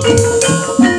Thank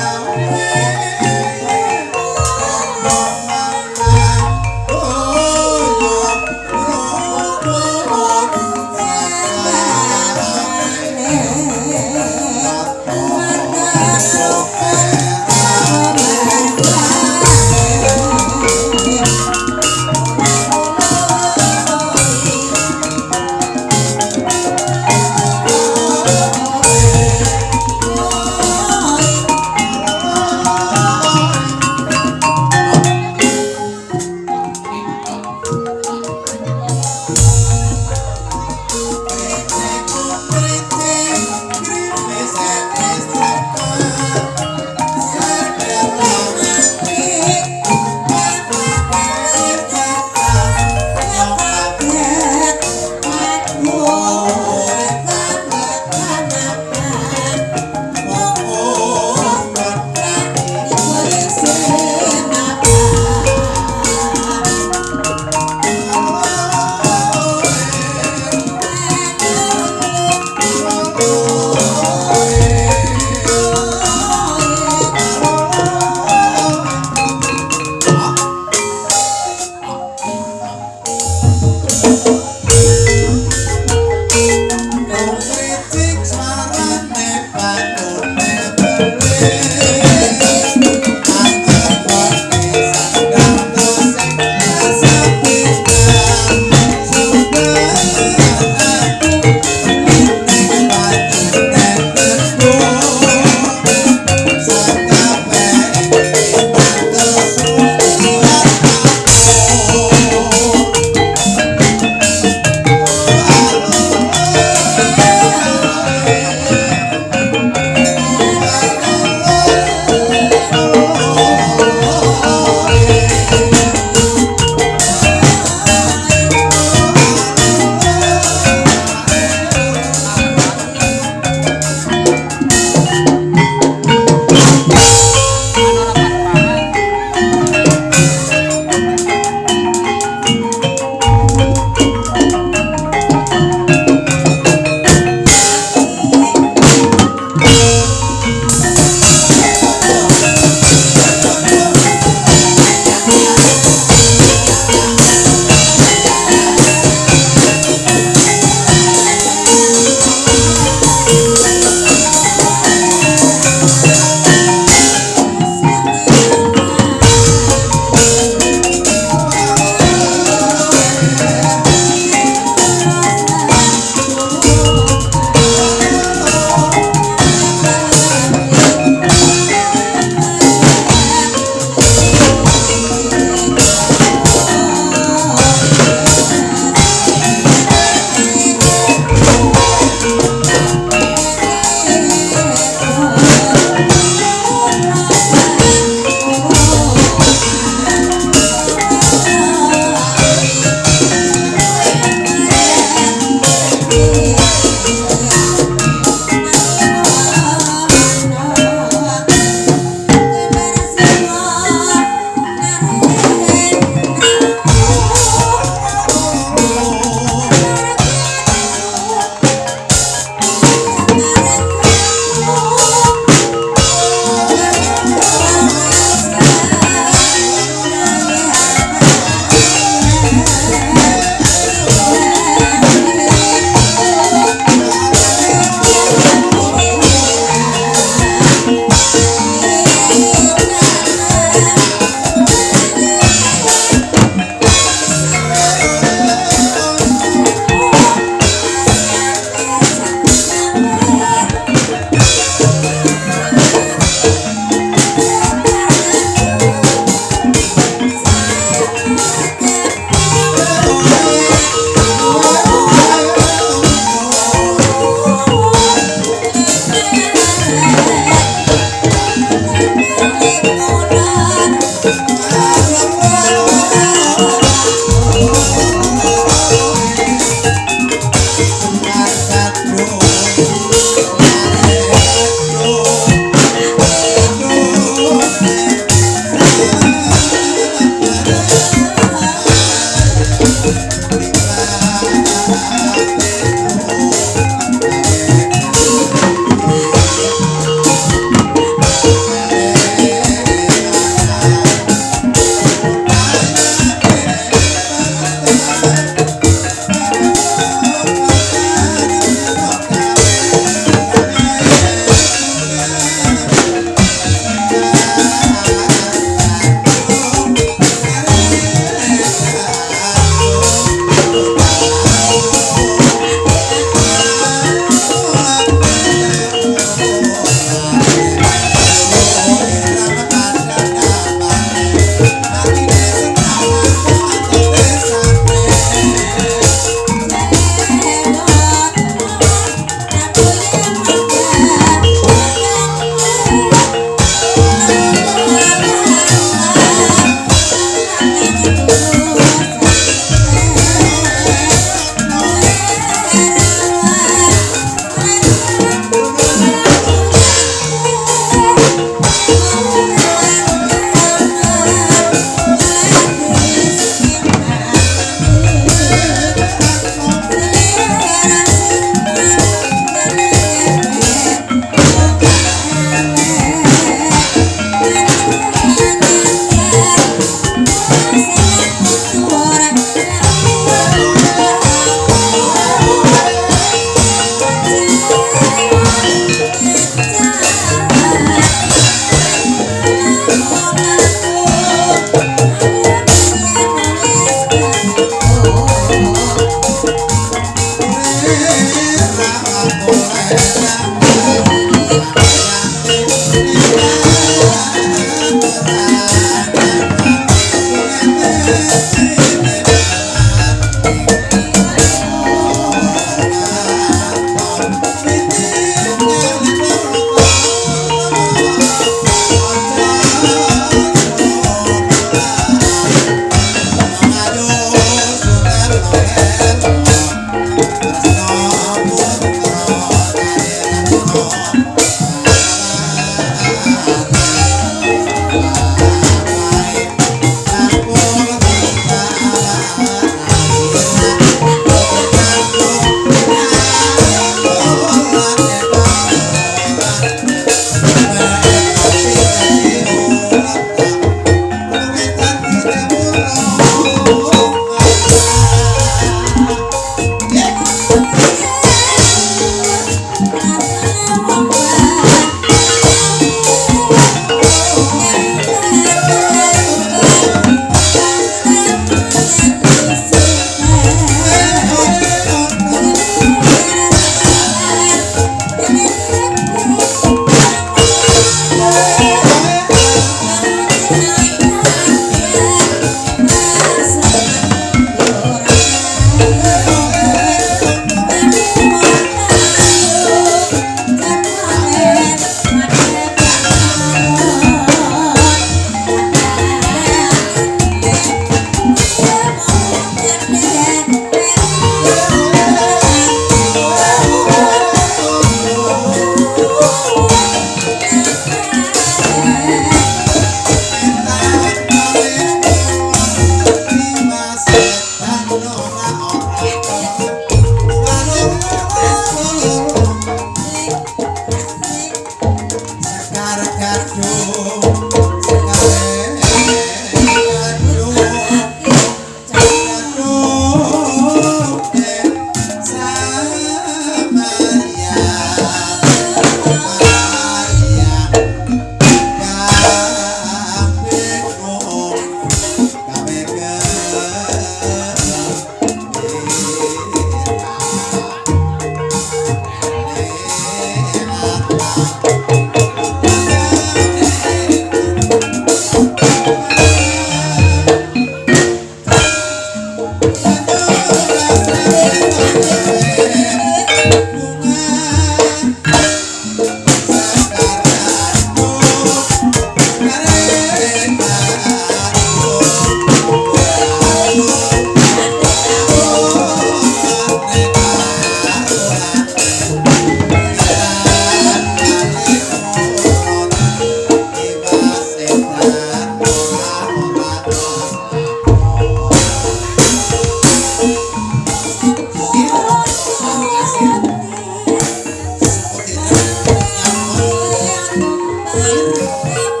Música